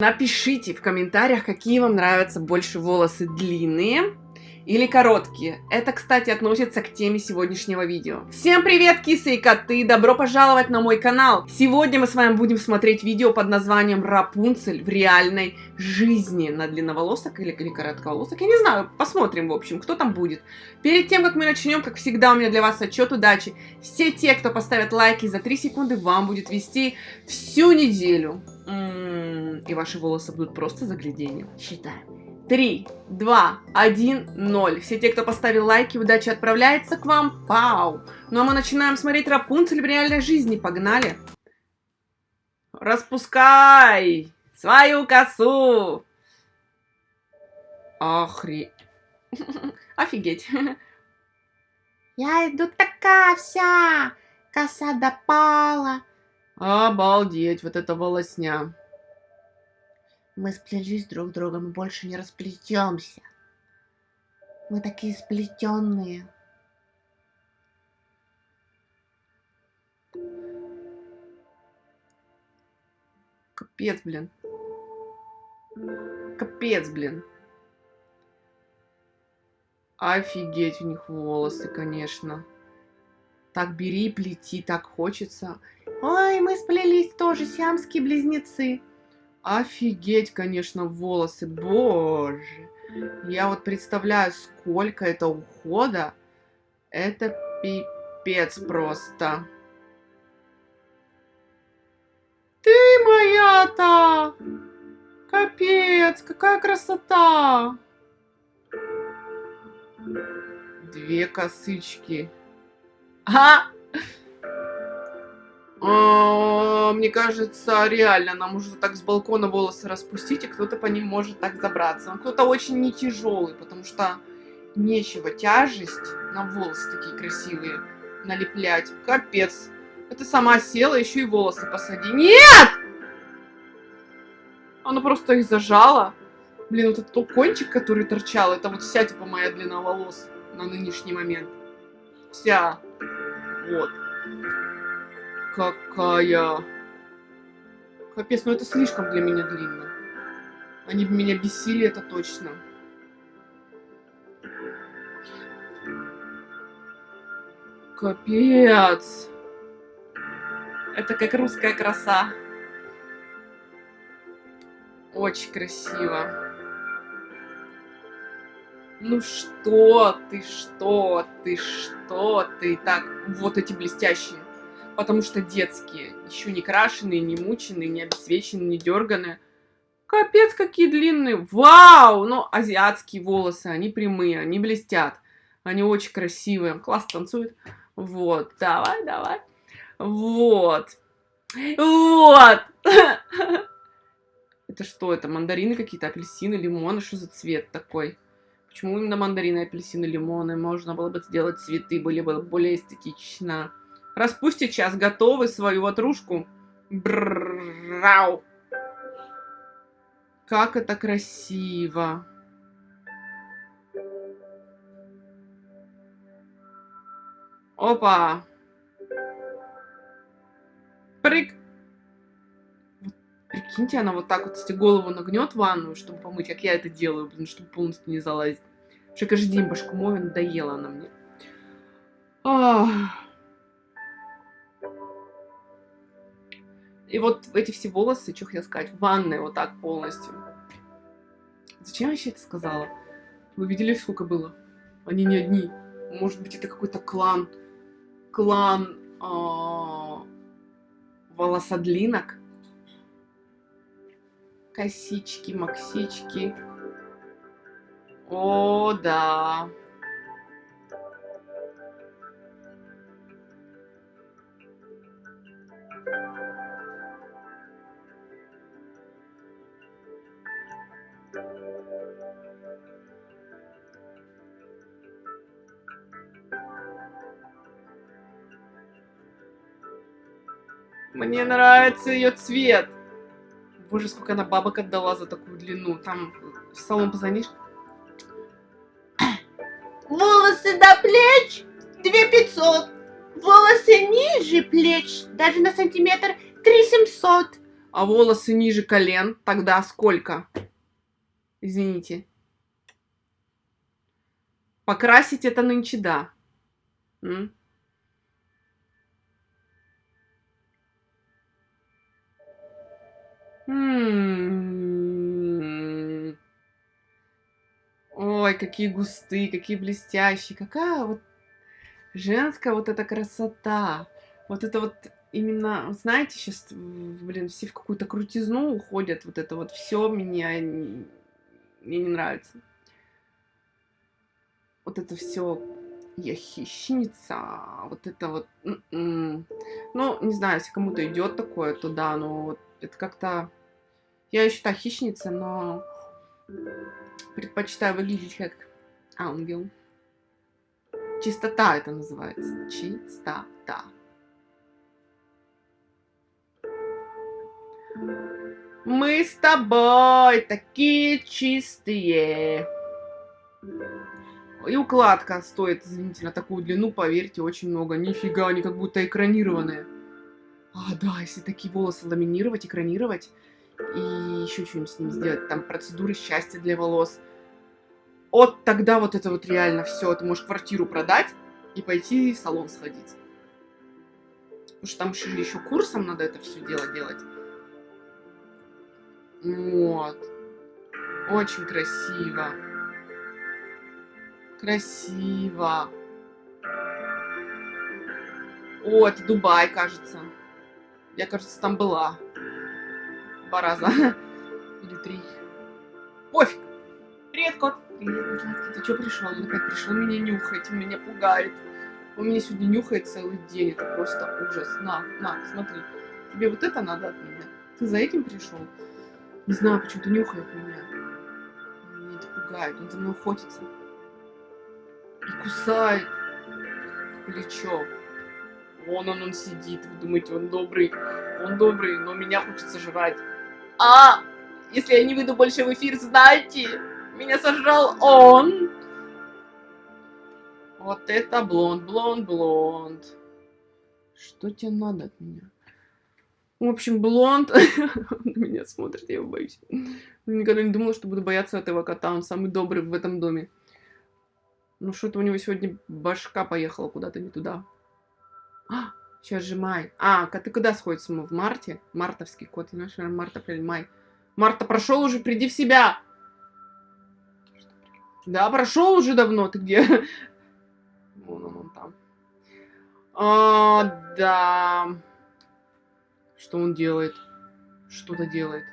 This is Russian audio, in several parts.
Напишите в комментариях, какие вам нравятся больше волосы длинные или короткие. Это, кстати, относится к теме сегодняшнего видео. Всем привет, кисы и коты! Добро пожаловать на мой канал! Сегодня мы с вами будем смотреть видео под названием Рапунцель в реальной жизни на длинноволосок или, или коротковолосок. Я не знаю, посмотрим, в общем, кто там будет. Перед тем, как мы начнем, как всегда, у меня для вас отчет удачи. Все те, кто поставят лайки за 3 секунды, вам будет вести всю неделю. М-м, и ваши волосы будут просто загляденьем. Считаем. 3, 2, 1, 0. Все те, кто поставил лайки, удача отправляется к вам. Пау! Ну а мы начинаем смотреть Рапунцель в реальной жизни. Погнали! Распускай свою косу! Охре... Офигеть. Я иду такая вся, коса допала. Обалдеть, вот это волосня. Мы сплелись друг с другом и больше не расплетемся. Мы такие сплетенные. Капец, блин. Капец, блин. Офигеть у них волосы, конечно. Так бери, плети, так хочется. Ой, мы сплелись тоже, сиамские близнецы. Офигеть, конечно, волосы, боже. Я вот представляю, сколько это ухода. Это пипец просто. Ты моя-то! Капец, какая красота! Две косычки. А! Мне кажется, реально, нам уже так с балкона волосы распустить, и кто-то по ним может так забраться. кто-то очень не тяжелый, потому что нечего тяжесть на волосы такие красивые налеплять. Капец. Это сама села, еще и волосы посади. Нет! Она просто их зажала. Блин, вот этот кончик, который торчал, это вот вся, типа, моя длина волос на нынешний момент. Вся. Вот какая. Капец, ну это слишком для меня длинно. Они бы меня бесили, это точно. Капец. Это как русская краса. Очень красиво. Ну что ты, что ты, что ты. Так, вот эти блестящие потому что детские, еще не крашеные, не мученые, не обесвеченные, не дерганые. Капец, какие длинные. Вау! Ну, азиатские волосы, они прямые, они блестят. Они очень красивые. Класс танцует. Вот, давай, давай. Вот. Вот. Это что, это мандарины какие-то, апельсины, лимоны? Что за цвет такой? Почему именно мандарины, апельсины, лимоны? Можно было бы сделать цветы, были бы более эстетично. Распусти час, готовы свою ватрушку? Бррррау. Как это красиво. Опа. Прыг. Прикиньте, она вот так вот, если голову нагнет в ванную, чтобы помыть, как я это делаю, блин, чтобы полностью не залазить. Что каждый день башку мою, надоела она мне. Ах. И вот эти все волосы, что хотел сказать, в ванной вот так полностью. Зачем я вообще это сказала? Вы видели, сколько было? Они не одни. Может быть, это какой-то клан. Клан а, волосодлинок. Косички, максички. О, да. Мне нравится ее цвет. Боже, сколько она бабок отдала за такую длину. Там в салон позвонишь. Волосы до плеч 2500. Волосы ниже плеч, даже на сантиметр 3700. А волосы ниже колен, тогда сколько? Извините. Покрасить это нынче да. М? М. Ой, какие густые, какие блестящие. Какая вот женская вот эта красота. Вот это вот именно, знаете, сейчас, блин, все в какую-то крутизну уходят. Вот это вот все меня, мне не нравится. Вот это все я хищница, вот это вот, м-м. ну, не знаю, если кому-то идет такое, то да, но вот это как-то, я еще та хищница, но предпочитаю выглядеть как ангел. Чистота это называется, чистота. Мы с тобой такие чистые. И укладка стоит, извините, на такую длину, поверьте, очень много. Нифига, они как будто экранированные. А, да, если такие волосы ламинировать, экранировать, и еще что-нибудь с ним сделать, там процедуры счастья для волос. Вот тогда вот это вот реально все. Ты можешь квартиру продать и пойти в салон сходить. Потому что там еще, еще курсом надо это все дело делать. Вот. Очень красиво. Красиво. О, это Дубай, кажется. Я, кажется, там была. Два раза. Или три. Пофиг. Привет, кот. Привет, Сладкий. Ты что пришел? Он опять пришел меня нюхать. Он меня пугает. Он меня сегодня нюхает целый день. Это просто ужас. На, на, смотри. Тебе вот это надо от меня? Ты за этим пришел? Не знаю, почему-то нюхает меня. Меня это пугает. Он за мной охотится и кусает плечо. Вон он, он сидит, вы думаете, он добрый. Он добрый, но меня хочется жрать. А, если я не выйду больше в эфир, знайте, меня сожрал он. Вот это блонд, блонд, блонд. Что тебе надо от меня? В общем, блонд на меня смотрит, я его боюсь. Никогда не думала, что буду бояться этого кота, он самый добрый в этом доме. Ну что-то у него сегодня башка поехала куда-то не туда. А, сейчас же май. А, ты куда сходится мы? В марте? Мартовский кот. Знаешь, март, апрель, май. Марта прошел уже, приди в себя. Да, прошел уже давно. Ты где? Вон он, он там. А, да. Что он делает? Что-то делает.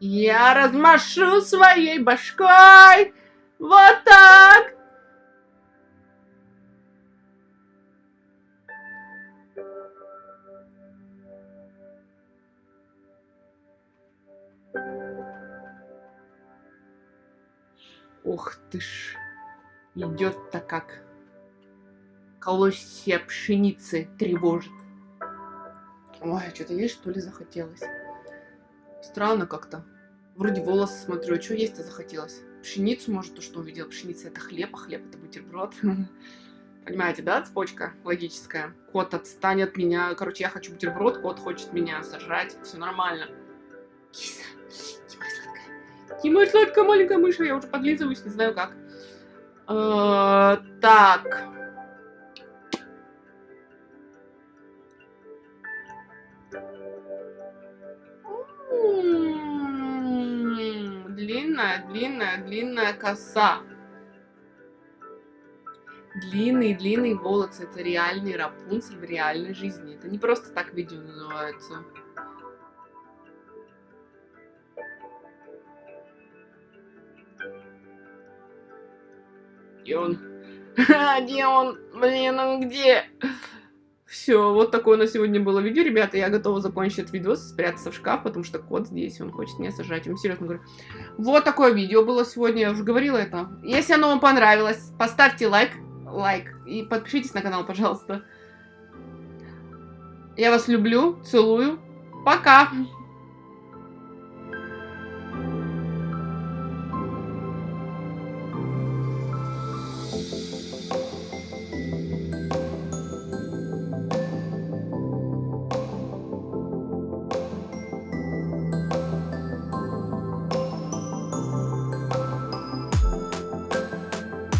Я размашу своей башкой. Вот так. Ух ты ж, идет-то как. Колосья пшеницы тревожит. Ой, что-то есть, что ли, захотелось? Странно как-то. Вроде волосы смотрю, а что есть-то захотелось? Пшеницу, может, то, что увидел. Пшеница это хлеб, а хлеб это бутерброд. Понимаете, да, цепочка логическая? Кот отстанет от меня. Короче, я хочу бутерброд, кот хочет меня сожрать. Все нормально. Киса, Тимой сладкая маленькая мышь, я уже подлизываюсь, не знаю как. Э, так. Длинная, длинная, длинная коса. Длинные, длинные волосы. Это реальный Рапунцель в реальной жизни. Это не просто так видео называется. Где он? Где он? Блин, он где? Все, вот такое на сегодня было видео, ребята. Я готова закончить этот видос, спрятаться в шкаф, потому что кот здесь, он хочет меня сажать. Я вам серьезно говорю. Вот такое видео было сегодня, я уже говорила это. Если оно вам понравилось, поставьте лайк, лайк и подпишитесь на канал, пожалуйста. Я вас люблю, целую. Пока!